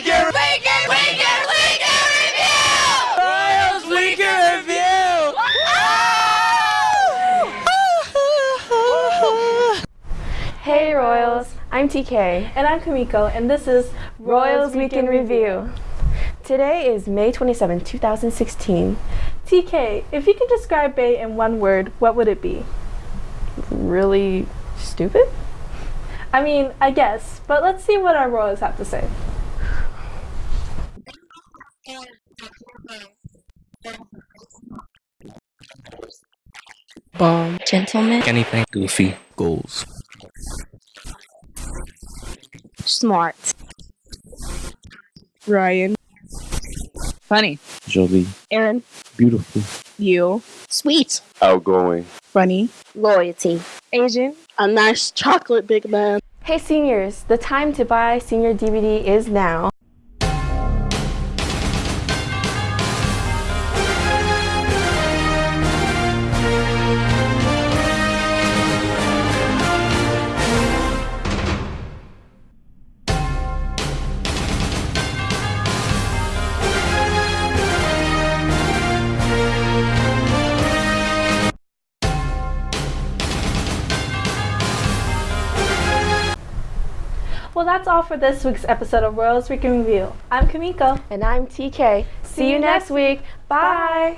Weekend, weekend, weekend, weekend review! Royals weekend review! hey Royals, I'm TK. And I'm Kamiko, and this is Royals, Royals Weekend, review. Today is May 27, 2016. TK, if you could describe Bay in one word, what would it be? Really stupid? I mean, I guess, but let's see what our royals have to say. Bomb. Gentleman. Anything. Goofy. Goals. Smart. Ryan. Funny. Jolie. Aaron. Beautiful. You. Sweet. Outgoing. Funny. Loyalty. Asian. A nice chocolate big man. Hey seniors, the time to buy senior DVD is now. Well, that's all for this week's episode of Royals Week in Review. I'm Kamiko. And I'm TK. See you next week. Bye.